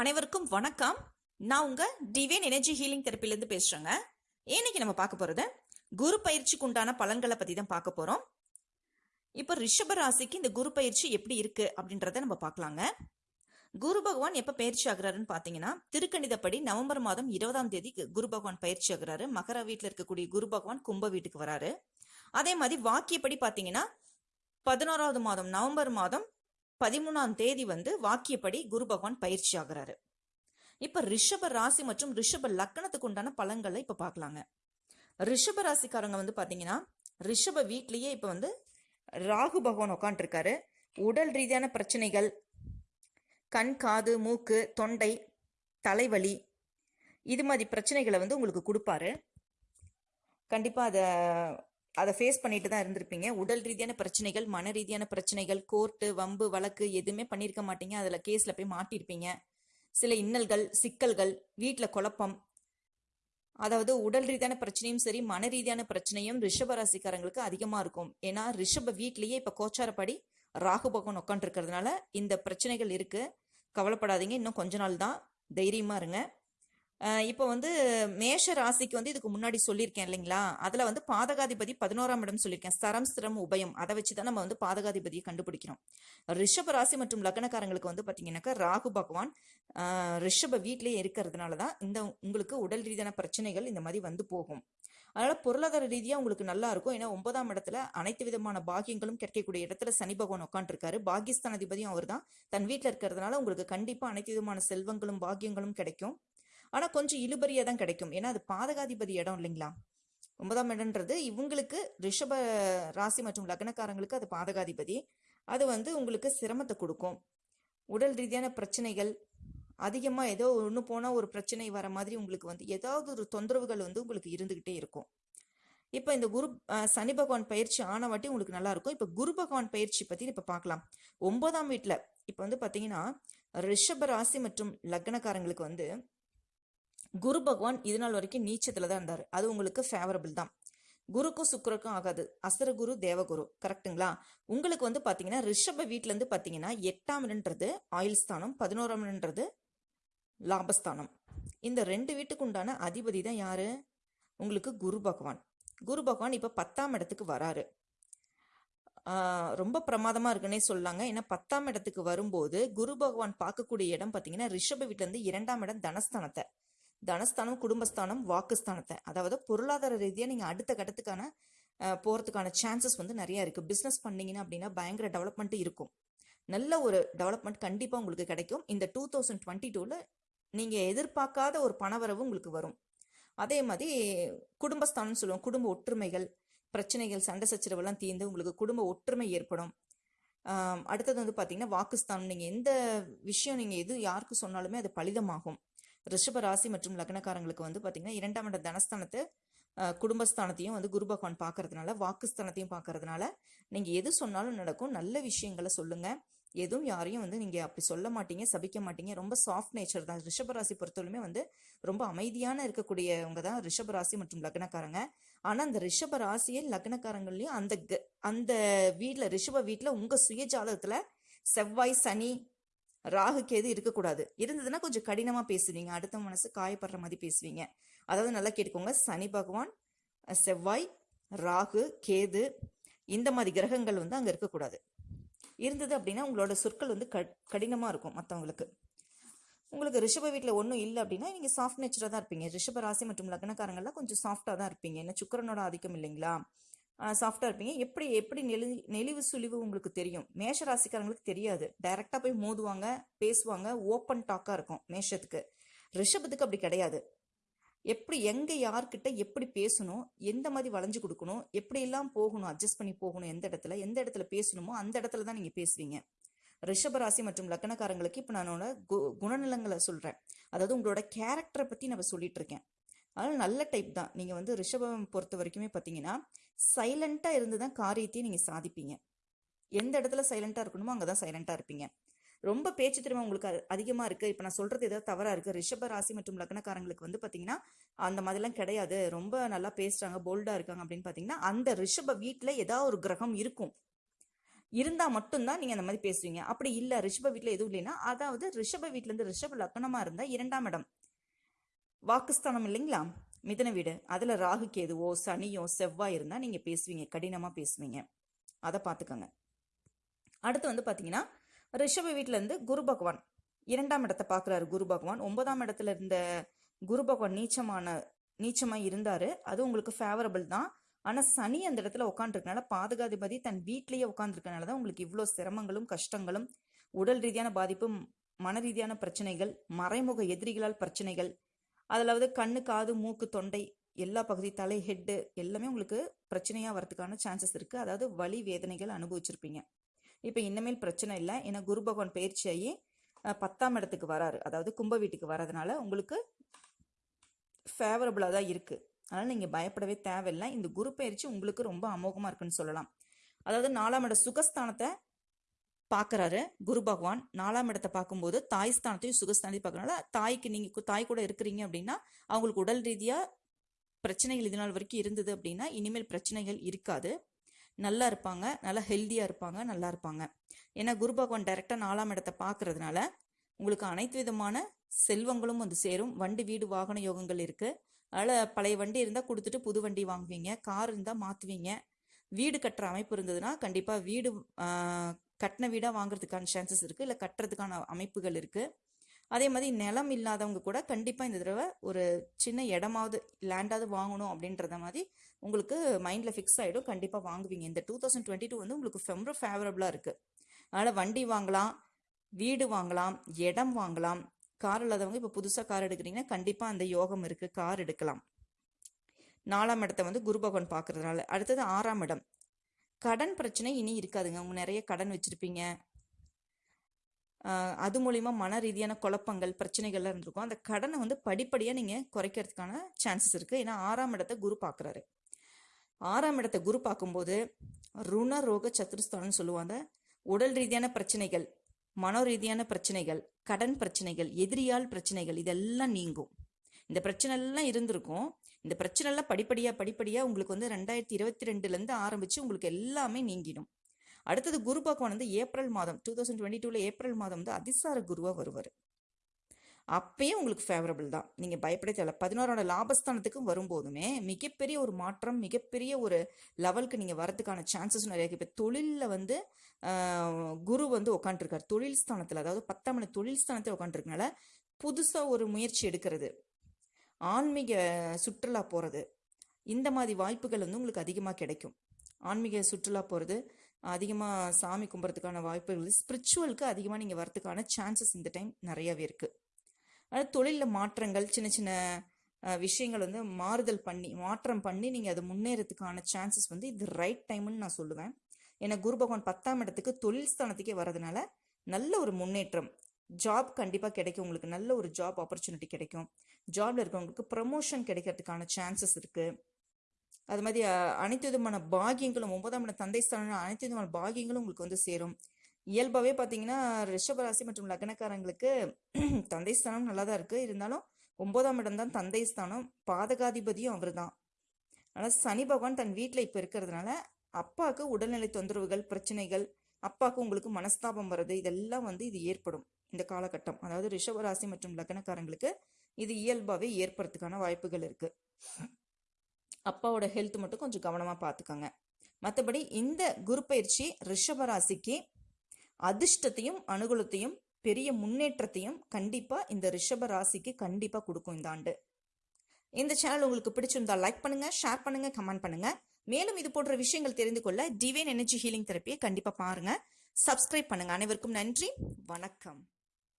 அனைவருக்கும் வணக்கம். நான் உங்க டிவைன் எனர்ஜி ஹீலிங் தெரப்பிலேருந்து பேசுறேங்க. இன்னைக்கு நம்ம பார்க்க போறது குரு பயிற்சிக்கு உண்டான பலன்களை பத்தி தான் பார்க்க போறோம். இப்போ ரிஷப ராசிக்கு இந்த குரு பயிற்சி எப்படி இருக்கு அப்படின்றத நம்ம பார்க்கலாங்க. குரு பகவான் எப்ப பயிற்சி ஆகுறாருன்னு பாத்தீங்கன்னா திருக்கணிதப்படி நவம்பர் மாதம் இருபதாம் தேதி குரு பகவான் பயிற்சி ஆகுறாரு. மகர வீட்டில் இருக்கக்கூடிய குரு பகவான் கும்ப வீட்டுக்கு வராரு. அதே மாதிரி வாக்கியப்படி பாத்தீங்கன்னா பதினோராவது மாதம் நவம்பர் மாதம் பதிமூணாம் தேதி வந்து வாக்கியப்படி குரு பகவான் பயிற்சி ஆகுறாரு. இப்ப ரிஷப ராசி மற்றும் ரிஷப லக்கணத்துக்கு உண்டான பலன்களை இப்ப பார்க்கலாங்க ரிஷப ராசிக்காரங்க வந்து பாத்தீங்கன்னா ரிஷப வீட்லயே இப்ப வந்து ராகு பகவான் உட்காந்துருக்காரு உடல் ரீதியான பிரச்சனைகள் கண் காது மூக்கு தொண்டை தலைவலி இது மாதிரி பிரச்சனைகளை வந்து உங்களுக்கு கொடுப்பாரு. கண்டிப்பா அதை அதை ஃபேஸ் பண்ணிட்டு தான் இருந்திருப்பீங்க. உடல் ரீதியான பிரச்சனைகள் மன ரீதியான பிரச்சனைகள் கோர்ட்டு வம்பு வழக்கு எதுவுமே பண்ணியிருக்க மாட்டீங்க. அதில் கேஸில் போய் மாட்டியிருப்பீங்க சில இன்னல்கள் சிக்கல்கள் வீட்டில் குழப்பம். அதாவது உடல் ரீதியான பிரச்சனையும் சரி மன ரீதியான பிரச்சனையும் ரிஷபராசிக்காரங்களுக்கு அதிகமாக இருக்கும். ஏன்னா ரிஷப வீட்லேயே இப்போ கோச்சாரப்படி ராகு பகவான் உட்காந்துருக்கிறதுனால இந்த பிரச்சனைகள் இருக்குது கவலைப்படாதீங்க. இன்னும் கொஞ்ச நாள் தான் தைரியமாக இருங்க. இப்போ வந்து மேஷ ராசிக்கு வந்து இதுக்கு முன்னாடி சொல்லியிருக்கேன் இல்லைங்களா? அதில் வந்து பாதகாதிபதி பதினோராம் இடம் சொல்லியிருக்கேன். சரம் சிரம் உபயம். அதை வச்சு தான் நம்ம வந்து பாதகாதிபதியை கண்டுபிடிக்கிறோம். ரிஷப ராசி மற்றும் லக்னக்காரங்களுக்கு வந்து பார்த்தீங்கன்னாக்கா ராகு பகவான் ரிஷப வீட்லயே இருக்கிறதுனால தான் இந்த உங்களுக்கு உடல் ரீதியான பிரச்சனைகள் இந்த மாதிரி வந்து போகும். அதனால பொருளாதார ரீதியாக உங்களுக்கு நல்லா இருக்கும். ஏன்னா ஒன்பதாம் இடத்துல அனைத்து விதமான பாகியங்களும் கிடைக்கக்கூடிய இடத்துல சனி பகவான் உட்காந்துருக்காரு பாகிஸ்தான் அதிபதியும் அவர் தான் தன் வீட்டில் இருக்கிறதுனால உங்களுக்கு கண்டிப்பாக அனைத்து விதமான செல்வங்களும் பாகியங்களும் கிடைக்கும். ஆனால் கொஞ்சம் இழுபறியாக தான் கிடைக்கும். ஏன்னா அது பாதகாதிபதி இடம் இல்லைங்களா? ஒன்பதாம் இடம்ன்றது இவங்களுக்கு ரிஷப ராசி மற்றும் லக்னக்காரங்களுக்கு அது பாதகாதிபதி. அது வந்து உங்களுக்கு சிரமத்தை கொடுக்கும். உடல் ரீதியான பிரச்சனைகள் அதிகமாக ஏதோ ஒன்று போனால் ஒரு பிரச்சனை வர மாதிரி உங்களுக்கு வந்து ஏதாவது ஒரு தொந்தரவுகள் வந்து உங்களுக்கு இருந்துக்கிட்டே இருக்கும். இப்போ இந்த குரு சனி பகவான் பயிற்சி ஆனவாட்டி உங்களுக்கு நல்லா இருக்கும். இப்போ குரு பகவான் பயிற்சி பற்றி இப்போ பார்க்கலாம் ஒன்பதாம் வீட்டில் இப்போ வந்து பார்த்தீங்கன்னா ரிஷப ராசி மற்றும் லக்னக்காரங்களுக்கு வந்து குரு பகவான் இது நாள் வரைக்கும் நீச்சத்துல தான் இருந்தாரு. அது உங்களுக்கு ஃபேவரபிள் தான். குருக்கும் சுக்கருக்கும் ஆகாது. அசரகுரு தேவகுரு கரெக்ட்டுங்களா உங்களுக்கு வந்து பாத்தீங்கன்னா ரிஷப வீட்ல இருந்து பாத்தீங்கன்னா எட்டாம் இடன்றது ஆயுள் ஸ்தானம் பதினோராம் இடன்றது லாபஸ்தானம். இந்த ரெண்டு வீட்டுக்கு உண்டான அதிபதி தான் யாரு? உங்களுக்கு குரு பகவான். குரு பகவான் இப்ப பத்தாம் இடத்துக்கு வராரு. ரொம்ப பிரமாதமா இருக்குன்னே சொல்லலாங்க. ஏன்னா பத்தாம் இடத்துக்கு வரும்போது குரு பகவான் பார்க்கக்கூடிய இடம் பாத்தீங்கன்னா ரிஷப வீட்ல இருந்து இரண்டாம் இடம் தனஸ்தானத்தை. தனஸ்தானம் குடும்பஸ்தானம் வாக்குஸ்தானத்தை. அதாவது பொருளாதார ரீதியாக நீங்கள் அடுத்த கட்டத்துக்கான போகிறதுக்கான சான்சஸ் வந்து நிறையா இருக்குது பிஸ்னஸ் பண்ணிங்கன்னா அப்படின்னா பயங்கர டெவலப்மெண்ட் இருக்கும். நல்ல ஒரு டெவலப்மெண்ட் கண்டிப்பாக உங்களுக்கு கிடைக்கும். இந்த டூ தௌசண்ட் டுவெண்ட்டி டூவில் நீங்கள் எதிர்பார்க்காத ஒரு பணவரவு உங்களுக்கு வரும். அதே மாதிரி குடும்பஸ்தானம்னு சொல்லுவோம் குடும்ப ஒற்றுமைகள் பிரச்சனைகள் சண்டை சச்சரவெல்லாம் தீர்ந்து உங்களுக்கு குடும்ப ஒற்றுமை ஏற்படும். அடுத்தது வந்து பார்த்தீங்கன்னா வாக்குஸ்தானம். நீங்கள் எந்த விஷயம் நீங்கள் எது யாருக்கு சொன்னாலுமே அது பலிதமாகும். ரிஷப ராசி மற்றும் லக்னக்காரங்களுக்கு வந்து பார்த்தீங்கன்னா இரண்டாம் இட தனஸ்தானத்தை குடும்பஸ்தானத்தையும் வந்து குரு பகவான் பார்க்கறதுனால வாக்குஸ்தானத்தையும் பார்க்கறதுனால நீங்கள் எது சொன்னாலும் நடக்கும். நல்ல விஷயங்களை சொல்லுங்கள் எதுவும் யாரையும் வந்து நீங்கள் அப்படி சொல்ல மாட்டீங்க சபிக்க மாட்டீங்க. ரொம்ப சாஃப்ட் நேச்சர் தான். ரிஷப ராசி பொறுத்தவரையுமே வந்து ரொம்ப அமைதியான இருக்கக்கூடியவங்க தான் ரிஷப ராசி மற்றும் லக்னக்காரங்க. ஆனால் அந்த ரிஷப ராசியே லக்னக்காரங்களையும் அந்த க- அந்த வீட்டில் ரிஷப வீட்டில் உங்கள் சுயஜாதகத்தில் செவ்வாய் சனி ராகு கேது இருக்கக்கூடாது. இருந்ததுன்னா கொஞ்சம் கடினமாக பேசுவீங்க. அடுத்த மனசு காயப்படுற மாதிரி பேசுவீங்க. அதாவது நல்லா கேட்டுக்கோங்க. சனி பகவான் செவ்வாய் ராகு கேது இந்த மாதிரி கிரகங்கள் வந்து அங்கே இருக்கக்கூடாது. இருந்தது அப்படின்னா உங்களோட சொற்கள் வந்து க- கடினமாக இருக்கும் மற்றவங்களுக்கு உங்களுக்கு ரிஷப வீட்டில் ஒன்றும் இல்லை அப்படின்னா நீங்கள் சாஃப்ட் நேச்சராக தான் இருப்பீங்க. ரிஷப ராசி மற்றும் லக்னக்காரங்கள்லாம் கொஞ்சம் சாஃப்டாக தான் இருப்பீங்க. என்ன சுக்கரனோட ஆதிக்கம் இல்லைங்களா? சாஃப்டாக இருப்பீங்க. எப்படி எப்படி நெளி நெளிவு சுழிவு உங்களுக்கு தெரியும்? மேஷ ராசிக்காரங்களுக்கு தெரியாது டைரெக்டாக போய் மோதுவாங்க பேசுவாங்க ஓப்பன் டாக்காக இருக்கும் மேஷத்துக்கு. ரிஷபத்துக்கு அப்படி கிடையாது. எப்படி எங்கே யார்கிட்ட எப்படி பேசணும் எந்த மாதிரி வளைஞ்சு கொடுக்கணும் எப்படியெல்லாம் போகணும் அட்ஜஸ்ட் பண்ணி போகணும் எந்த இடத்துல எந்த இடத்துல பேசணுமோ அந்த இடத்துல தான் நீங்கள் பேசுவீங்க. ரிஷபராசி மற்றும் லக்னக்காரங்களுக்கு இப்போ நானோட கு- குணநலங்களை சொல்கிறேன் அதாவது உங்களோட கேரக்டரை பற்றி நான் சொல்லிட்டு இருக்கேன். அதனால் நல்ல டைப் தான். நீங்கள் வந்து ரிஷபம் பொறுத்த வரைக்குமே பார்த்தீங்கன்னா சைலண்ட்டாக இருந்து தான் காரியத்தையும் நீங்கள் சாதிப்பீங்க. எந்த இடத்துல சைலண்ட்டாக இருக்கணுமோ அங்கே தான் சைலண்ட்டாக இருப்பீங்க. ரொம்ப பேச்சு திறமை உங்களுக்கு அதிகமாக இருக்குது இப்போ நான் சொல்கிறது ஏதாவது தவறாக இருக்குது ரிஷப ராசி மற்றும் லக்னக்காரங்களுக்கு வந்து பார்த்தீங்கன்னா அந்த மாதிரிலாம் கிடையாது. ரொம்ப நல்லா பேசுகிறாங்க போல்டாக இருக்காங்க அப்படின்னு பார்த்தீங்கன்னா அந்த ரிஷப வீட்டில் ஏதாவது ஒரு கிரகம் இருக்கும். இருந்தால் மட்டும்தான் நீங்கள் அந்த மாதிரி பேசுவீங்க. அப்படி இல்லை ரிஷப வீட்டில் எதுவும் இல்லைன்னா அதாவது ரிஷப வீட்டிலேருந்து ரிஷப லக்னமாக இருந்தால் இரண்டாம் இடம். வாக்குஸ்தானம் இல்லைங்களா? மிதன வீடு. அதில் ராகு கேதுவோ சனியோ செவ்வாய் இருந்தால் நீங்கள் பேசுவீங்க. கடினமாக பேசுவீங்க. அதை பார்த்துக்கோங்க அடுத்து வந்து பார்த்தீங்கன்னா ரிஷப வீட்டிலேருந்து குரு பகவான். இரண்டாம் இடத்தை பார்க்குறாரு குரு பகவான். ஒன்பதாம் இடத்துல இருந்த குரு பகவான் நீச்சமான நீச்சமாக இருந்தார். அது உங்களுக்கு ஃபேவரபிள் தான். ஆனால் சனி அந்த இடத்துல உட்காந்துருக்கனால பாதுகாதிபதி தன் வீட்லேயே உட்காந்துருக்கனால தான் உங்களுக்கு இவ்வளோ சிரமங்களும் கஷ்டங்களும் உடல் ரீதியான பாதிப்பும் மன ரீதியான பிரச்சனைகள் மறைமுக எதிரிகளால் பிரச்சனைகள் அதில் வந்து கண்ணு காது மூக்கு தொண்டை எல்லா பகுதி தலை ஹெட்டு எல்லாமே உங்களுக்கு பிரச்சனையாக வரதுக்கான சான்சஸ் இருக்குது அதாவது வலி வேதனைகள் அனுபவிச்சிருப்பீங்க. இப்போ இனிமேல் பிரச்சனை இல்லை. ஏன்னா குரு பகவான் பயிற்சியாகி பத்தாம் இடத்துக்கு வராரு. அதாவது கும்ப வீட்டுக்கு வரதுனால உங்களுக்கு ஃபேவரபுளாக தான் இருக்குது அதனால் நீங்கள் பயப்படவே தேவையில்லை. இந்த குரு பயிற்சி உங்களுக்கு ரொம்ப அமோகமாக இருக்குன்னு சொல்லலாம். அதாவது நாலாம் இட சுகஸ்தானத்தை பார்க்குறாரு குரு பகவான் நாலாம் இடத்தை பார்க்கும்போது தாய் ஸ்தானத்தையும் சுகஸ்தானத்தையும் பார்க்கறனால தாய்க்கு நீங்கள் தாய் கூட இருக்கிறீங்க அப்படின்னா அவங்களுக்கு உடல் ரீதியாக பிரச்சனைகள் இது நாள் வரைக்கும் இருந்தது அப்படின்னா இனிமேல் பிரச்சனைகள் இருக்காது. நல்லா இருப்பாங்க. நல்லா ஹெல்த்தியாக இருப்பாங்க. நல்லா இருப்பாங்க. ஏன்னா குரு பகவான் டைரெக்டாக நாலாம் இடத்தை பார்க்கறதுனால உங்களுக்கு அனைத்து விதமான செல்வங்களும் வந்து சேரும். வண்டி வீடு வாகன யோகங்கள் இருக்குது அதனால் பழைய வண்டி இருந்தால் கொடுத்துட்டு புது வண்டி வாங்குவீங்க. கார் இருந்தால் மாற்றுவீங்க வீடு கட்டுற அமைப்பு இருந்ததுன்னா கண்டிப்பாக வீடு கட்டின வீடாக வாங்குறதுக்கான சான்சஸ் இருக்குது இல்லை கட்டுறதுக்கான அமைப்புகள் இருக்குது அதே மாதிரி நிலம் இல்லாதவங்க கூட கண்டிப்பாக இந்த தடவை ஒரு சின்ன இடமாவது லேண்டாவது வாங்கணும் அப்படின்றத மாதிரி உங்களுக்கு மைண்டில் ஃபிக்ஸ் ஆகிடும் கண்டிப்பாக வாங்குவீங்க. இந்த டூ தௌசண்ட் டுவெண்ட்டி டூ வந்து உங்களுக்கு ரொம்ப ஃபேவரபுளாக இருக்குது அதனால் வண்டி வாங்கலாம் வீடு வாங்கலாம் இடம் வாங்கலாம். கார் இல்லாதவங்க இப்போ புதுசாக கார் எடுக்கிறீங்கன்னா கண்டிப்பாக அந்த யோகம் இருக்குது கார் எடுக்கலாம். நாலாம் இடத்த வந்து குரு பகவான் பார்க்கறதுனால. அடுத்தது ஆறாம் இடம். கடன் பிரச்சனை இனி இருக்காதுங்க. அவங்க நிறைய கடன் வச்சுருப்பீங்க. அது மூலிமா மன ரீதியான குழப்பங்கள் பிரச்சனைகள்லாம் இருந்திருக்கும். அந்த கடனை வந்து படிப்படியாக நீங்கள் குறைக்கிறதுக்கான சான்சஸ் இருக்குது ஏன்னா ஆறாம் இடத்த குரு பார்க்குறாரு. ஆறாம் இடத்த குரு பார்க்கும்போது ருண ரோக சத்துருஸ்தானம்னு சொல்லுவாங்க. உடல் ரீதியான பிரச்சனைகள் மனோ ரீதியான பிரச்சனைகள் கடன் பிரச்சனைகள் எதிரியால் பிரச்சனைகள் இதெல்லாம் நீங்கும். இந்த பிரச்சனை எல்லாம் இருந்திருக்கும். இந்த பிரச்சனை எல்லாம் படிப்படியாக படிப்படியாக உங்களுக்கு வந்து ரெண்டாயிரத்தி இருபத்தி ரெண்டுலேருந்து ஆரம்பித்து உங்களுக்கு எல்லாமே நீங்கிடும். அடுத்தது குரு பகவான் வந்து ஏப்ரல் மாதம் டூ தௌசண்ட் டுவெண்ட்டி டூவில் ஏப்ரல் மாதம் வந்து அதிசார குருவாக வருவார். அப்பயும் உங்களுக்கு ஃபேவரபிள் தான். நீங்கள் பயப்பட தேவை பதினோரோட லாபஸ்தானத்துக்கும் வரும்போதுமே மிகப்பெரிய ஒரு மாற்றம் மிகப்பெரிய ஒரு லெவலுக்கு நீங்கள் வரதுக்கான சான்சஸ் நிறைய இப்போ தொழிலில் வந்து குரு வந்து உட்காந்துருக்காரு தொழில் ஸ்தானத்தில் அதாவது பத்தாம் மணி தொழில் ஸ்தானத்தில் உட்காந்துருக்கனால புதுசாக ஒரு முயற்சி எடுக்கிறது. ஆன்மீக சுற்றுலா போகிறது இந்த மாதிரி வாய்ப்புகள் வந்து உங்களுக்கு அதிகமாக கிடைக்கும். ஆன்மீக சுற்றுலா போகிறது அதிகமாக சாமி கும்புறதுக்கான வாய்ப்புகள் ஸ்பிரிச்சுவலுக்கு அதிகமாக நீங்கள் வரதுக்கான சான்சஸ் இந்த டைம் நிறையாவே இருக்குது அதாவது தொழிலில் மாற்றங்கள் சின்ன சின்ன விஷயங்கள் வந்து மாறுதல் பண்ணி மாற்றம் பண்ணி நீங்கள் அதை முன்னேறதுக்கான சான்சஸ் வந்து இது ரைட் டைம்னு நான் சொல்லுவேன். ஏன்னா குரு பகவான் பத்தாம் இடத்துக்கு தொழில் ஸ்தானத்துக்கே வரதுனால நல்ல ஒரு முன்னேற்றம் ஜாப் கண்டிப்பாக கிடைக்கும். உங்களுக்கு நல்ல ஒரு ஜாப் ஆப்பர்ச்சுனிட்டி கிடைக்கும். ஜாப்ல இருக்கவங்களுக்கு ப்ரமோஷன் கிடைக்கிறதுக்கான சான்சஸ் இருக்குது அது மாதிரி அனைத்து விதமான பாகியங்களும் ஒன்பதாம் இடம் தந்தை ஸ்தானம் அனைத்து விதமான பாகியங்களும் உங்களுக்கு வந்து சேரும். இயல்பாகவே பார்த்தீங்கன்னா ரிஷபராசி மற்றும் லக்னக்காரங்களுக்கு தந்தை ஸ்தானம் நல்லா தான் இருக்குது இருந்தாலும் ஒன்பதாம் இடம் தான் தந்தை ஸ்தானம். பாதகாதிபதியும் அவர் தான் ஆனால் சனி பகவான் தன் வீட்டில் இப்போ இருக்கிறதுனால அப்பாவுக்கு உடல்நிலை தொந்தரவுகள் பிரச்சனைகள் அப்பாவுக்கு உங்களுக்கு மனஸ்தாபம் வர்றது இதெல்லாம் வந்து இது ஏற்படும். இந்த காலகட்டம். அதாவது ரிஷபராசி மற்றும் லக்னக்காரங்களுக்கு இது இயல்பாகவே ஏற்படுறதுக்கான வாய்ப்புகள் இருக்குது அப்பாவோட ஹெல்த் மட்டும் கொஞ்சம் கவனமாக பார்த்துக்கோங்க மற்றபடி இந்த குரு பயிற்சி ரிஷபராசிக்கு அதிர்ஷ்டத்தையும் அனுகூலத்தையும் பெரிய முன்னேற்றத்தையும் கண்டிப்பாக இந்த ரிஷப ராசிக்கு கண்டிப்பாக கொடுக்கும் இந்த ஆண்டு. இந்த சேனல் உங்களுக்கு பிடிச்சிருந்தா லைக் பண்ணுங்கள் ஷேர் பண்ணுங்கள் கமெண்ட் பண்ணுங்கள் மேலும் இது போன்ற விஷயங்கள் தெரிந்து கொள்ள டிவைன் எனர்ஜி ஹீலிங் தெரப்பியை கண்டிப்பாக பாருங்க. சப்ஸ்கிரைப் பண்ணுங்க. அனைவருக்கும் நன்றி. வணக்கம்.